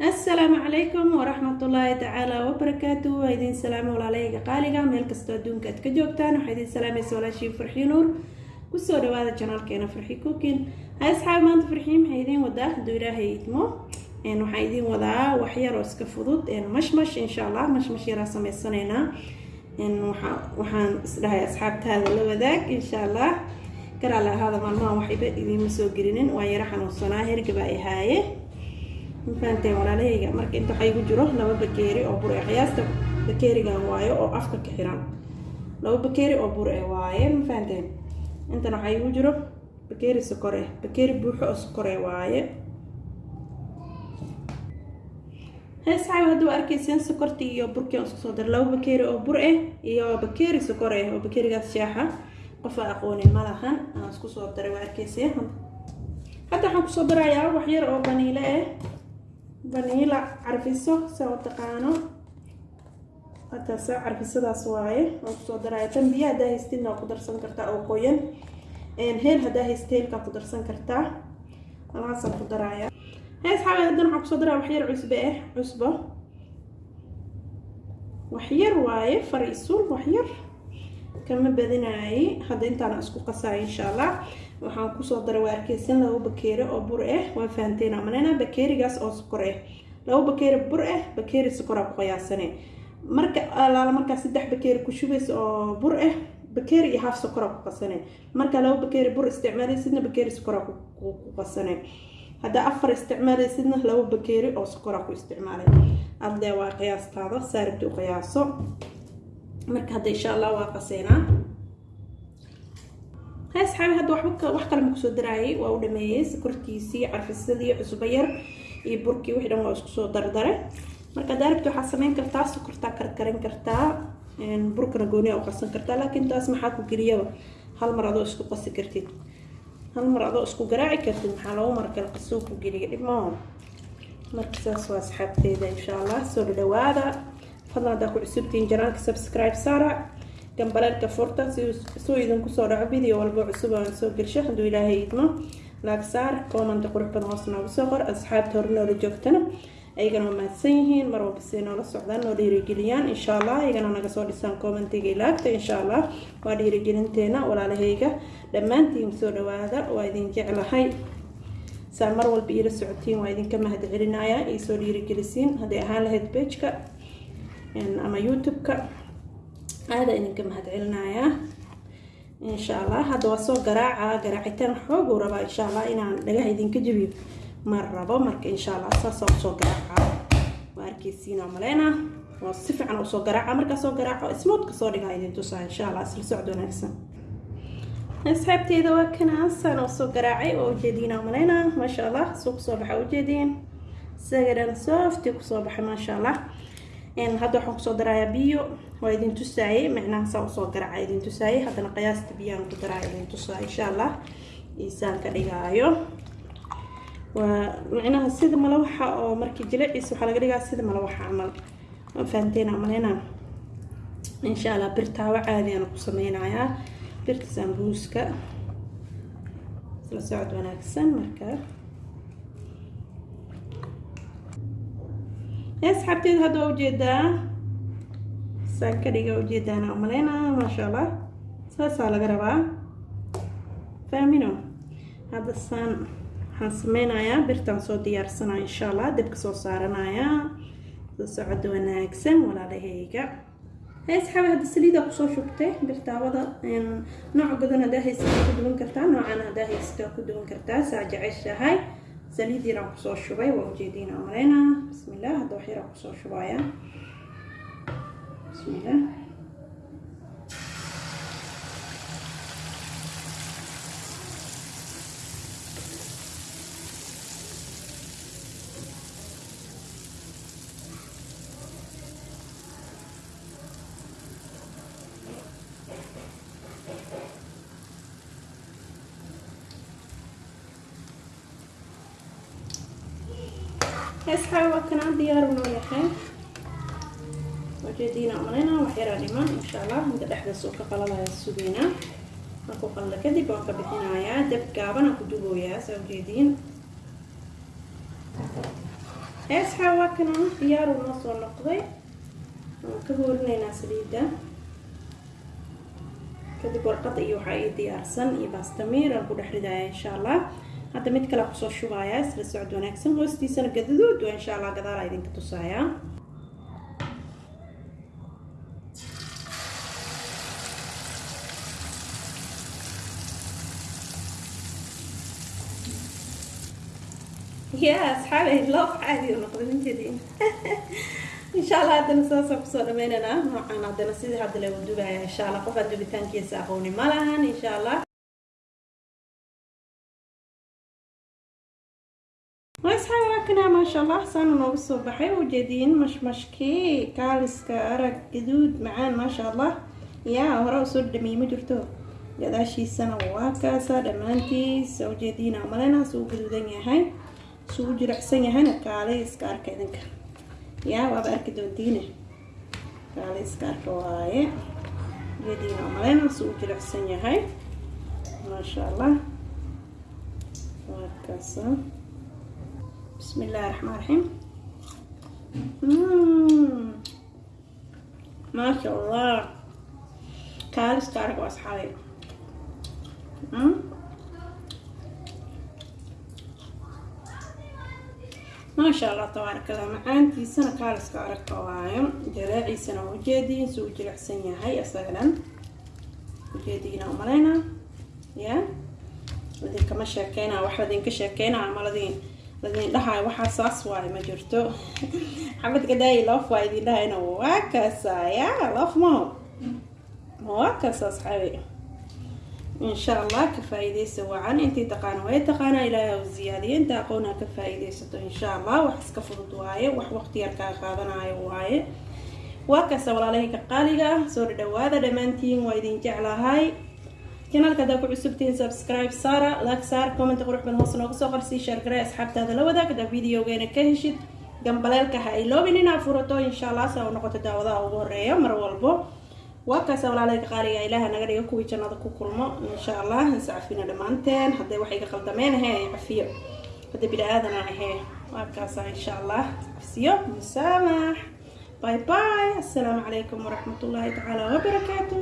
assalaamu calaykum waraxmatullaahi tacaala wabarakaatu waa idiin salaamo walaalahayga qaaliga. Meel kastoo adduunka aad ka joogtaan waxaa idiin salaamaysa walaashii farxii nuur. Kusoo dhawaada janaalkeena farxi cookin hay asxaab maanta farxii maxay idiin wadaa? Hadduu ilaahay idmo waxaan idiin wadaa waxyar oo iska fudud mashmash insha allah mashmash yaraa sameysanaynaa. Waxaan isdhahay asxaabtaada la wadaag insha allah garaale ahaada maalmaha waxayba idiinma soo gelinin waa yaro xanuunsanaa hergaba ay mafahanteen walaalahayga marka inta waxaa igu jiro laba bakeeri oo bur e qiyaasta bakeerigan waayo oo afka ka xiran. Laba bakeeri oo bur e waaye mafahanteen intan waxaa igu jiro bakeeri sokor eh bakeeri buuxo oo sokor e waaye. Heesxaabi hadduu arkayseen sokortii iyo burkii aan isku soo dara laba bakeeri oo bur eh iyo bakeeri sokor eh oo bakeerigaas shaaxa qofa aqoonin malahan aan isku soo daray waa arkayseen hadda waxaan ku soo darayaa wax yar oo baniile ah baniila carfiso saa u taqaano hataasa carfisadaas waaye waan ku soo daraya tan biyo haddaa haystidna waa ku darsan kartaa oo qoyan. Heel haddaa haysta heelkaa ku darsan kartaa. Alahaasaan ku daraya hees xaabay haddana waxaan ku soo daraya waxyar cusbe ah cusbo waxyar waaye fariisul waxyar kama badinaaye hadda intaana isku qasaya insha allah waxaan ku soo daray waa arkeysan laba bakeeri oo bur ah waa fahanteen amanena bakeerigaas oo sokor ah laba bakeeri bur ah bakeeri sokoraa ku qiyaasane marka alaala markaa saddex bakeeri ku shubaysa oo bur ah bakeeri iyo haaf sokoraa ku qasane marka laba bakeeri bur isticmaalaysidna bakeeri sokoraa ku qasane haddaa afar isticmaalaysidna laba bakeeri oo sokoraa ku isticmaalay. Adlee waa qiyaastaada saaribta u qiyaaso marka hadda insha allah waa qaseenaa. Hay asxaabi hadda waxba wax kale ma ku soo daraayay. Waa u dhameeyey sokortiisii carfisadii cusbo yar iyo burkii wixii dhan waa isku soo dardare marka daaribta waxaa sameyn kartaa sokortaa karkarin kartaa. Burkana gooniya u qasan kartaa laakiin taas maxaa ku geliyaba hal mar adoo isku qasi kartid. Hal mar adoo isku garaaci kartid maxaa loogu mar kale qasoo ku geliya? Dhibmaho marka saas waa asxaabteeda insha allah. Soo dhawaada fadlan haddaa ku cusubtihiin janaalka subscribe saara gambaleelka furta suu idinku soo dhaco video walba cusub aan soo gelsho hadduu ilaahay idmo laag saar comment qurux badan hoos noogu soo qor asxaabta hore noola joogtana ayagana waa mahadsan yihiin mar walba siday noola socdaan noo dhiirigeliyaan insha allah ayagana naga soo dhisaan commentiga ilaagta insha allah waa dhiirigelinteena walaalahayga. Dhammaantiin soo dhawaada waa idin jeclahay. Saa mar walba iila socotiin waa idinka mahad celinaya iyo soo dhiirigelisiin. Hadday ahaan lahayd bejka ama youtube-ka aada idinka mahad celinayaa insha allah hadda waa soo garaaca garaacitaan xooguu rabaa insha allah inaan dhagaha idinka jabiyo. Ma rabo marka insha allah saasa u soo garaaca waa arkeysiina maleyna waa si fiican u soo garaaca markaa soo garaaco smoodka soo dhigaa idin tusaa insha allah isla socod wanaagsan. Asxaabteeda waa kanaasaan u soo garaacay oo ujeediina maleyna maasha allah suu ku soo baxa ujeediin isaga dhan softi ku soo baxay maasha allah hadda waxaan ku soo darayaa biyo waa idin tusaayey micnaha saa u soo garaaca idin tusaayey haddana qiyaasta biyaan ku daraa idin tusaa insha allah. Iisaan ka dhigaayo. Waa micnaha sida malawaxa oo markii jiliciisa waxaa laga dhigaa sida malawaxa camal. Ma fahanteen amalena insha allah birtaawo caadiyaana ku sameynayaa birta sambuuska. Isla socod wanaagsan marka asxaabteeda hadda waa u jeedaa saan ka dhiga ujeedaana umaleyna maasha allah saasaa laga rabaa fahmino hadda saan waxaan sameynayaa birtaan soo diyaarsanaya insha allah dabka soo saaranayaa soo socod wanaagsan walaalahayga asxaabi hadda saliidaa ku soo shubtay birtaawada nooc badan haddaa haysataa ku duwan kartaa noocan haddaa haysataa ku duwan kartaa saa jeceshahay. Saliid yaraan ku soo shubay waa ujeediina maleyna bismillah hadda wax yaraan ku soo shubaya bismillah asxaabi waa kanaa diyaar unoo yahay wajeediina umaleyna wax yaraa dhiman insha allah inta dhexdaas oo ka qalalaya sugeynaa markuu qallo kadib waan ka bixinayaa. Dab gaaban aan ku dubooyaa saa ujeediin asxaab waa kana diyaaru noo soo noqday. Waan ka hoorinaynaa saliidda. Kadib warqada iyo waxaa ii diyaarsan iyo baastamiir aan ku dhex ridaya insha allah hadda mid kale ku soo shubaya isla socod wanaagsan hoostiisana gadaduud waa insha allah gadaala idinka tusayaa ya asxaabay loof caadi u noqday minjadiin insha allah haddana saasaan ku soo dhameynanaa noocaan haddana sidii hadda lagu dubaya insha allah qof aan dubitaankiisa aqooni ma lahan insha allah waa kanaa maasha allah saana noogu soo baxay ujeediin mashmashkii kaaliska arag gaduud macaan maasha allah yaa hore u soo dhameeyey ma jirto. Gadaashiisana waa kaasa dhammaantiis ujeediina maleynaas uu gaduudan yahay suu jiracsan yahayna kaalay iska arka idinka. Yaa waaba arki doontiine. Kaalay iska arka waaye. Ujeediina maleynaas uu jiracsan yahay. Maasha allah waa kaasa بسم الله الرحمن الرحيم ما شاء الله كالس كارك واصحابي ما شاء الله تبارك الله معانتي سنة كالس كارك وايم جراعي سنة وجدي سو جرع سنة هاي أصلا وجدينا ومالينا يا ودين كما شاكينا واحد دين laidin dhahayo waxaa saas waay ma jirto. Xabad gadaayi lof waa idin dhahayna waa kaasaya. Loof maho waa kaasaa saxaabi insha allah ka faaiidaysa wacan. Intii taqaana way taqaana ilaahay u ziyaadiya inta aqoonaa ka faa-iideysato insha allah wax iska fudud waaye. Wax waqtiyaar kaa qaadanaayo waaye. Waa kaasa walaalahayka qaaliga ah. Soo dhadhawaada dhammaantiin waa idin jeclahay kanaalka haddaa ku cusubtihiin subscribe saara laag saar comment qurux badan hoos nooga soo qorsii sheergaree asxaabtaada la wadaag haddaa videogeena ka heshid gambaleelka ha ay loobin inaa furato insha allah saa u noqoto daawadaha ugu horreeya mar walbo. Waa kaasa walaaleyka qaaliga ah, ilaaha naga dhiga kuwii jannada ku kulmo insha allah iscafina dhammaanteen hadday wax iga qaldameen ahee cafiyo. Hadday bini aadana ahee waa kaasa ah, insha allah iscafiyo musaamax bye bye assalaamu calaykum waraxmatullaahi tacaala wabarakaatu